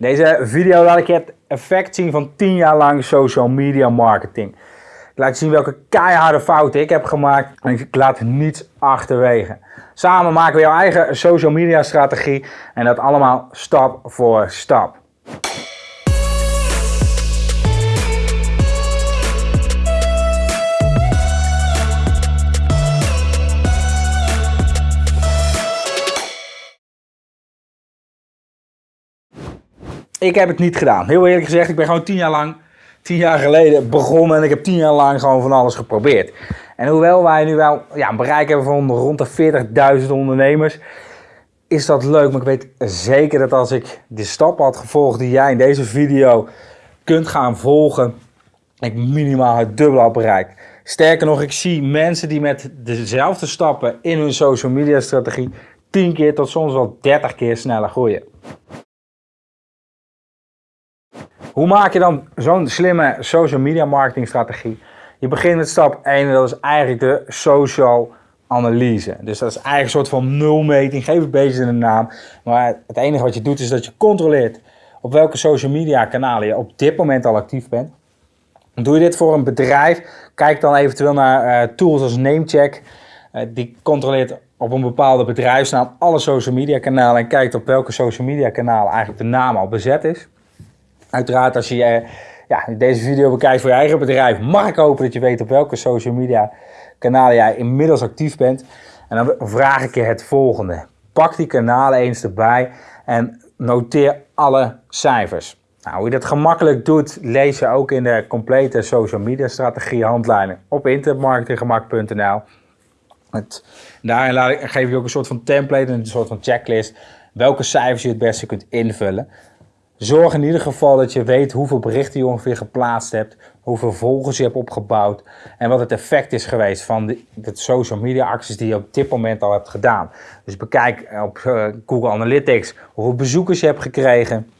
Deze video laat ik het effect zien van 10 jaar lang social media marketing. Ik laat zien welke keiharde fouten ik heb gemaakt en ik laat niets achterwege. Samen maken we jouw eigen social media strategie en dat allemaal stap voor stap. Ik heb het niet gedaan. Heel eerlijk gezegd, ik ben gewoon tien jaar lang, tien jaar geleden begonnen en ik heb tien jaar lang gewoon van alles geprobeerd. En hoewel wij nu wel ja, een bereik hebben van rond de 40.000 ondernemers, is dat leuk. Maar ik weet zeker dat als ik de stappen had gevolgd die jij in deze video kunt gaan volgen, ik minimaal het dubbele had bereikt. Sterker nog, ik zie mensen die met dezelfde stappen in hun social media strategie 10 keer tot soms wel 30 keer sneller groeien. Hoe maak je dan zo'n slimme social media marketing strategie? Je begint met stap 1 en dat is eigenlijk de social analyse. Dus dat is eigenlijk een soort van nulmeting, geef het beetje een naam. Maar het enige wat je doet is dat je controleert op welke social media kanalen je op dit moment al actief bent. Doe je dit voor een bedrijf, kijk dan eventueel naar uh, tools als Namecheck. Uh, die controleert op een bepaalde bedrijfsnaam alle social media kanalen en kijkt op welke social media kanalen eigenlijk de naam al bezet is. Uiteraard als je eh, ja, deze video bekijkt voor je eigen bedrijf, mag ik hopen dat je weet op welke social media kanalen jij inmiddels actief bent. En dan vraag ik je het volgende. Pak die kanalen eens erbij en noteer alle cijfers. Nou, hoe je dat gemakkelijk doet, lees je ook in de complete social media strategie handleiding op internetmarketinggemak.nl. Daarin laat ik, geef je ook een soort van template, een soort van checklist, welke cijfers je het beste kunt invullen. Zorg in ieder geval dat je weet hoeveel berichten je ongeveer geplaatst hebt, hoeveel volgers je hebt opgebouwd en wat het effect is geweest van de, de social media acties die je op dit moment al hebt gedaan. Dus bekijk op uh, Google Analytics hoeveel bezoekers je hebt gekregen,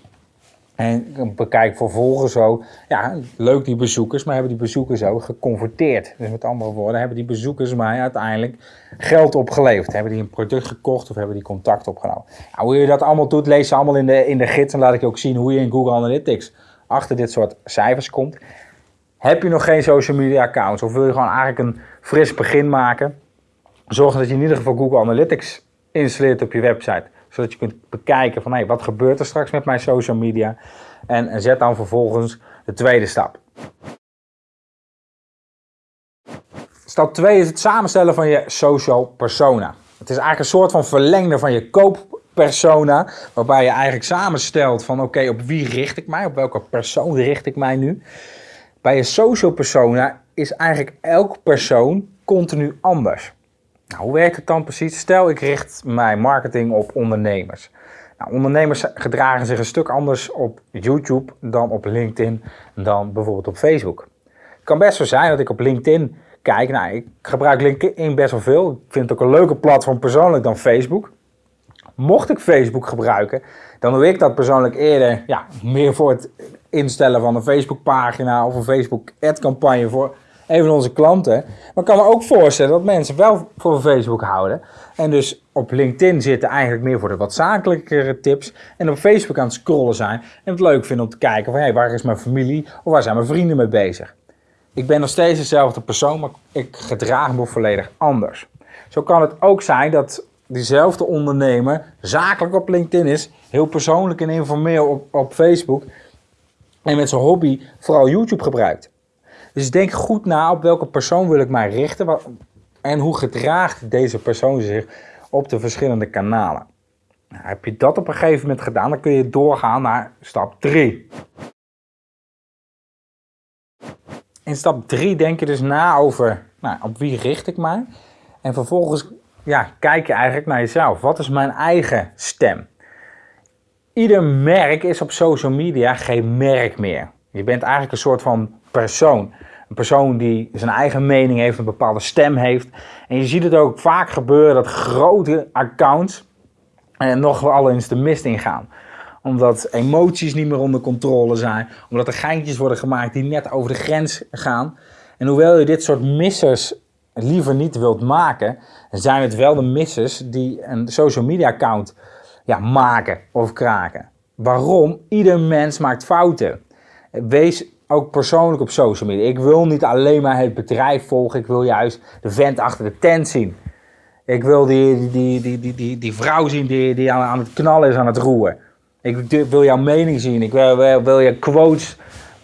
en bekijk vervolgens ook, ja, leuk die bezoekers, maar hebben die bezoekers ook geconverteerd. Dus met andere woorden, hebben die bezoekers mij uiteindelijk geld opgeleverd. Hebben die een product gekocht of hebben die contact opgenomen. Nou, hoe je dat allemaal doet, lees je allemaal in de, in de gids. En laat ik je ook zien hoe je in Google Analytics achter dit soort cijfers komt. Heb je nog geen social media accounts of wil je gewoon eigenlijk een fris begin maken? Zorg dat je in ieder geval Google Analytics installeert op je website zodat je kunt bekijken van hey, wat gebeurt er straks met mijn social media. En zet dan vervolgens de tweede stap. Stap 2 is het samenstellen van je social persona. Het is eigenlijk een soort van verlengde van je kooppersona, waarbij je eigenlijk samenstelt van oké, op wie richt ik mij, op welke persoon richt ik mij nu. Bij je social persona is eigenlijk elk persoon continu anders. Nou, hoe werkt het dan precies? Stel, ik richt mijn marketing op ondernemers. Nou, ondernemers gedragen zich een stuk anders op YouTube dan op LinkedIn dan bijvoorbeeld op Facebook. Het kan best zo zijn dat ik op LinkedIn kijk. Nou, ik gebruik LinkedIn best wel veel. Ik vind het ook een leuke platform persoonlijk dan Facebook. Mocht ik Facebook gebruiken, dan doe ik dat persoonlijk eerder ja, meer voor het instellen van een Facebookpagina of een Facebook ad campagne voor een van onze klanten. Maar ik kan me ook voorstellen dat mensen wel voor Facebook houden. En dus op LinkedIn zitten eigenlijk meer voor de wat zakelijkere tips. En op Facebook aan het scrollen zijn. En het leuk vinden om te kijken van hey, waar is mijn familie of waar zijn mijn vrienden mee bezig. Ik ben nog steeds dezelfde persoon, maar ik gedraag me volledig anders. Zo kan het ook zijn dat diezelfde ondernemer zakelijk op LinkedIn is, heel persoonlijk en informeel op, op Facebook en met zijn hobby vooral YouTube gebruikt. Dus denk goed na op welke persoon wil ik mij richten en hoe gedraagt deze persoon zich op de verschillende kanalen. Nou, heb je dat op een gegeven moment gedaan, dan kun je doorgaan naar stap 3. In stap 3 denk je dus na over nou, op wie richt ik mij. En vervolgens ja, kijk je eigenlijk naar jezelf. Wat is mijn eigen stem? Ieder merk is op social media geen merk meer. Je bent eigenlijk een soort van persoon. Een persoon die zijn eigen mening heeft, een bepaalde stem heeft. En je ziet het ook vaak gebeuren dat grote accounts eh, nog wel eens de mist ingaan omdat emoties niet meer onder controle zijn. Omdat er geintjes worden gemaakt die net over de grens gaan. En hoewel je dit soort missers liever niet wilt maken, zijn het wel de missers die een social media account ja, maken of kraken. waarom? Ieder mens maakt fouten. Wees ook persoonlijk op social media. Ik wil niet alleen maar het bedrijf volgen, ik wil juist de vent achter de tent zien. Ik wil die, die, die, die, die, die vrouw zien die, die aan, het knallen is, aan het roeren. Ik wil jouw mening zien. Ik wil, wil, je quotes,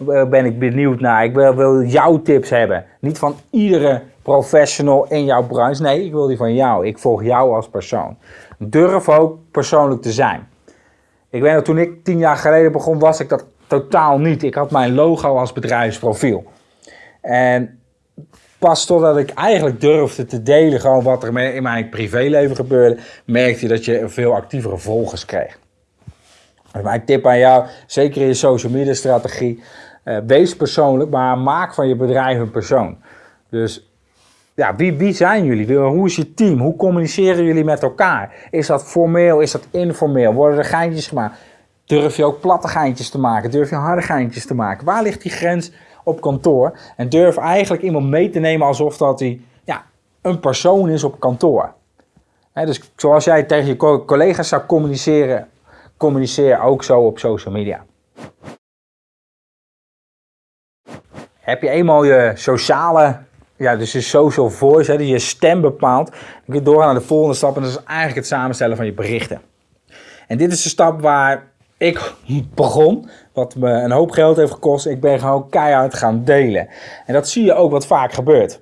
eh, ben ik benieuwd naar. Ik wil, wil jouw tips hebben. Niet van iedere professional in jouw branche. Nee, ik wil die van jou. Ik volg jou als persoon. Durf ook persoonlijk te zijn. Ik weet nog, toen ik tien jaar geleden begon, was ik dat totaal niet. Ik had mijn logo als bedrijfsprofiel. En pas totdat ik eigenlijk durfde te delen gewoon wat er in mijn privéleven gebeurde, merkte je dat je veel actievere volgers kreeg. Dus mijn tip aan jou, zeker in je social media strategie, uh, wees persoonlijk, maar maak van je bedrijf een persoon. Dus ja, wie, wie zijn jullie? Hoe is je team? Hoe communiceren jullie met elkaar? Is dat formeel? Is dat informeel? Worden er geintjes gemaakt? Durf je ook platte geintjes te maken? Durf je harde geintjes te maken? Waar ligt die grens op kantoor? En durf eigenlijk iemand mee te nemen alsof dat hij ja, een persoon is op kantoor. dus zoals jij tegen je collega's zou communiceren, communiceer ook zo op social media. Heb je eenmaal je sociale, ja, dus je social voice, die je stem bepaalt, dan kun je doorgaan naar de volgende stap en dat is eigenlijk het samenstellen van je berichten. En dit is de stap waar ik begon, wat me een hoop geld heeft gekost. Ik ben gewoon keihard gaan delen. En dat zie je ook wat vaak gebeurt.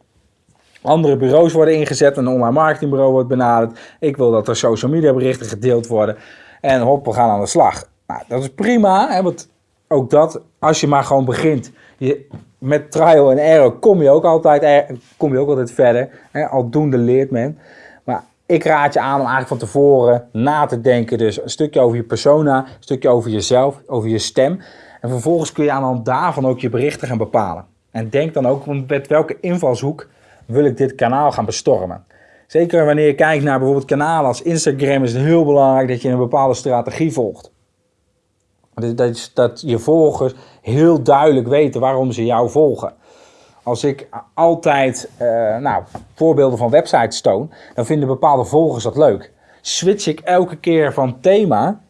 Andere bureaus worden ingezet, een online marketingbureau wordt benaderd. Ik wil dat er social media berichten gedeeld worden. En hop, we gaan aan de slag. Nou, dat is prima, hè, want ook dat, als je maar gewoon begint. Je, met trial en error kom je ook altijd, kom je ook altijd verder. Hè, aldoende leert men. Ik raad je aan om eigenlijk van tevoren na te denken. Dus een stukje over je persona, een stukje over jezelf, over je stem. En vervolgens kun je aan de daarvan ook je berichten gaan bepalen. En denk dan ook, met welke invalshoek wil ik dit kanaal gaan bestormen. Zeker wanneer je kijkt naar bijvoorbeeld kanalen als Instagram is het heel belangrijk dat je een bepaalde strategie volgt. Dat, dat je volgers heel duidelijk weten waarom ze jou volgen. Als ik altijd uh, nou, voorbeelden van websites toon, dan vinden bepaalde volgers dat leuk. Switch ik elke keer van thema,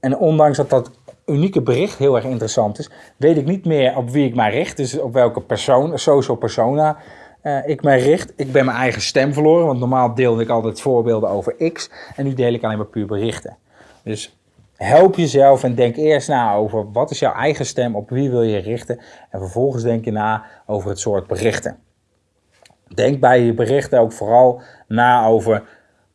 en ondanks dat dat unieke bericht heel erg interessant is, weet ik niet meer op wie ik mij richt. Dus op welke persoon, social persona uh, ik mij richt. Ik ben mijn eigen stem verloren, want normaal deelde ik altijd voorbeelden over X. En nu deel ik alleen maar puur berichten. Dus help jezelf en denk eerst na over wat is jouw eigen stem, op wie wil je richten. En vervolgens denk je na over het soort berichten. Denk bij je berichten ook vooral na over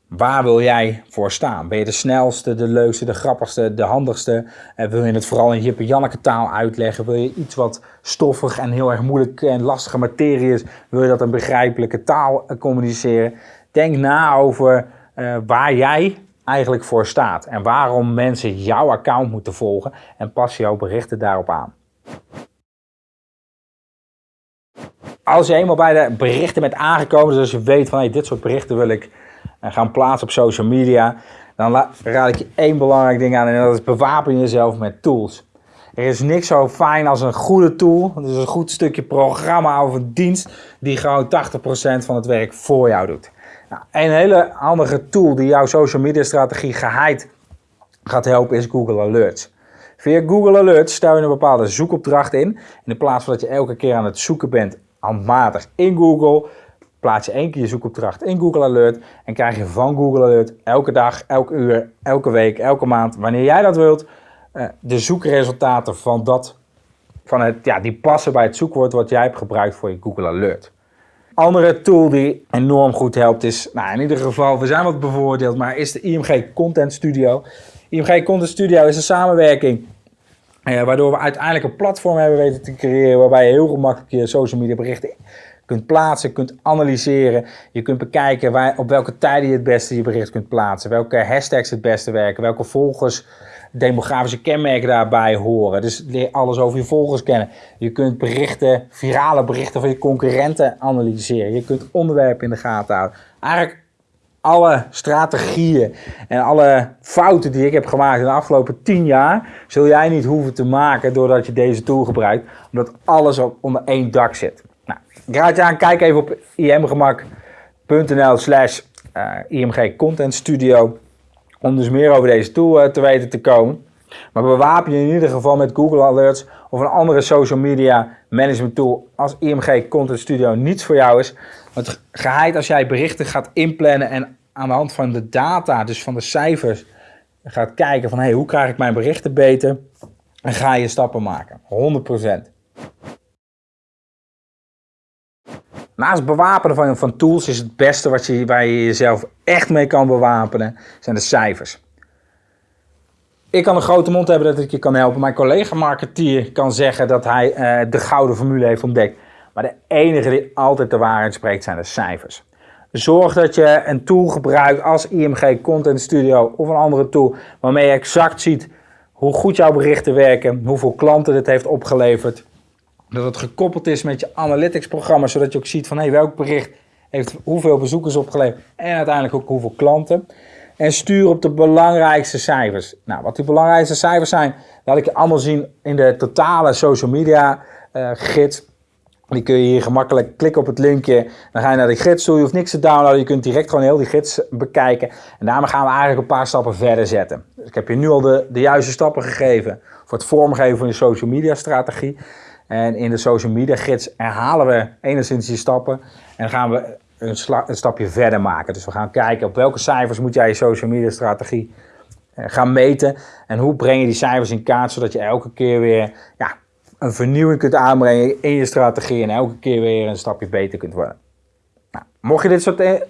Waar wil jij voor staan? Ben je de snelste, de leukste, de grappigste, de handigste? En wil je het vooral in Jippe Janneke taal uitleggen? Wil je iets wat stoffig en heel erg moeilijk en lastige materie is? Wil je dat in begrijpelijke taal communiceren? Denk na over uh, waar jij eigenlijk voor staat en waarom mensen jouw account moeten volgen en pas jouw berichten daarop aan. Als je eenmaal bij de berichten bent aangekomen, dus als je weet van hey, dit soort berichten wil ik en gaan plaatsen op social media, dan raad ik je één belangrijk ding aan en dat is bewapen jezelf met tools. Er is niks zo fijn als een goede tool, dus een goed stukje programma of een dienst die gewoon 80% van het werk voor jou doet. Nou, een hele handige tool die jouw social media strategie geheid gaat helpen is Google Alerts. Via Google Alerts stel je een bepaalde zoekopdracht in. In plaats van dat je elke keer aan het zoeken bent handmatig in Google, plaats je één keer je zoekopdracht in Google Alert en krijg je van Google Alert elke dag, elke uur, elke week, elke maand, wanneer jij dat wilt, eh, de zoekresultaten van dat, van het, ja, die passen bij het zoekwoord wat jij hebt gebruikt voor je Google Alert. Andere tool die enorm goed helpt is, nou in ieder geval, we zijn wat bevoordeeld, maar is de IMG Content Studio. IMG Content Studio is een samenwerking eh, waardoor we uiteindelijk een platform hebben weten te creëren waarbij je heel gemakkelijk je social media berichten kunt plaatsen, kunt analyseren. Je kunt bekijken waar, op welke tijden je het beste je bericht kunt plaatsen. Welke hashtags het beste werken. Welke volgers, demografische kenmerken daarbij horen. Dus leer alles over je volgers kennen. Je kunt berichten, virale berichten van je concurrenten analyseren. Je kunt onderwerpen in de gaten houden. Eigenlijk alle strategieën en alle fouten die ik heb gemaakt in de afgelopen 10 jaar, zul jij niet hoeven te maken doordat je deze tool gebruikt, omdat alles onder één dak zit. Raad je aan, kijk even op imgemak.nl slash eh, img content studio om dus meer over deze tool eh, te weten te komen. Maar bewapen je in ieder geval met Google Alerts of een andere social media management tool als IMG Content Studio niets voor jou is. Het geheid als jij berichten gaat inplannen en aan de hand van de data, dus van de cijfers, gaat kijken van hey, hoe krijg ik mijn berichten beter en ga je stappen maken. 100%. Naast bewapenen van, van tools is het beste wat je, waar je jezelf echt mee kan bewapenen, zijn de cijfers. Ik kan een grote mond hebben dat ik je kan helpen. Mijn collega marketeer kan zeggen dat hij uh, de gouden formule heeft ontdekt. Maar de enige die altijd de waarheid spreekt zijn de cijfers. Zorg dat je een tool gebruikt als IMG Content Studio of een andere tool waarmee je exact ziet hoe goed jouw berichten werken, hoeveel klanten dit heeft opgeleverd. Dat het gekoppeld is met je analytics programma, zodat je ook ziet van hey, welk bericht heeft hoeveel bezoekers opgeleverd en uiteindelijk ook hoeveel klanten. En stuur op de belangrijkste cijfers. Nou, wat die belangrijkste cijfers zijn, laat ik je allemaal zien in de totale social media uh, gids. Die kun je hier gemakkelijk klikken op het linkje. Dan ga je naar de gids toe. Je hoeft niks te downloaden. Je kunt direct gewoon heel die gids bekijken. En daarmee gaan we eigenlijk een paar stappen verder zetten. Ik heb je nu al de, de juiste stappen gegeven voor het vormgeven van je social media strategie. En in de social media gids herhalen we enigszins die stappen. En gaan we een, een, stapje verder maken. Dus we gaan kijken op welke cijfers moet jij je social media strategie eh, gaan meten. En hoe breng je die cijfers in kaart zodat je elke keer weer ja, een vernieuwing kunt aanbrengen in je strategie. En elke keer weer een stapje beter kunt worden. Nou, mocht je dit soort eh,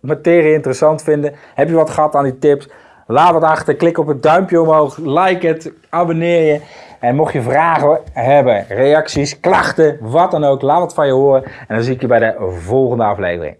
materie interessant vinden, heb je wat gehad aan die tips. Laat wat achter, klik op het duimpje omhoog, like het, abonneer je. En mocht je vragen hebben, reacties, klachten, wat dan ook, laat wat van je horen. En dan zie ik je bij de volgende aflevering.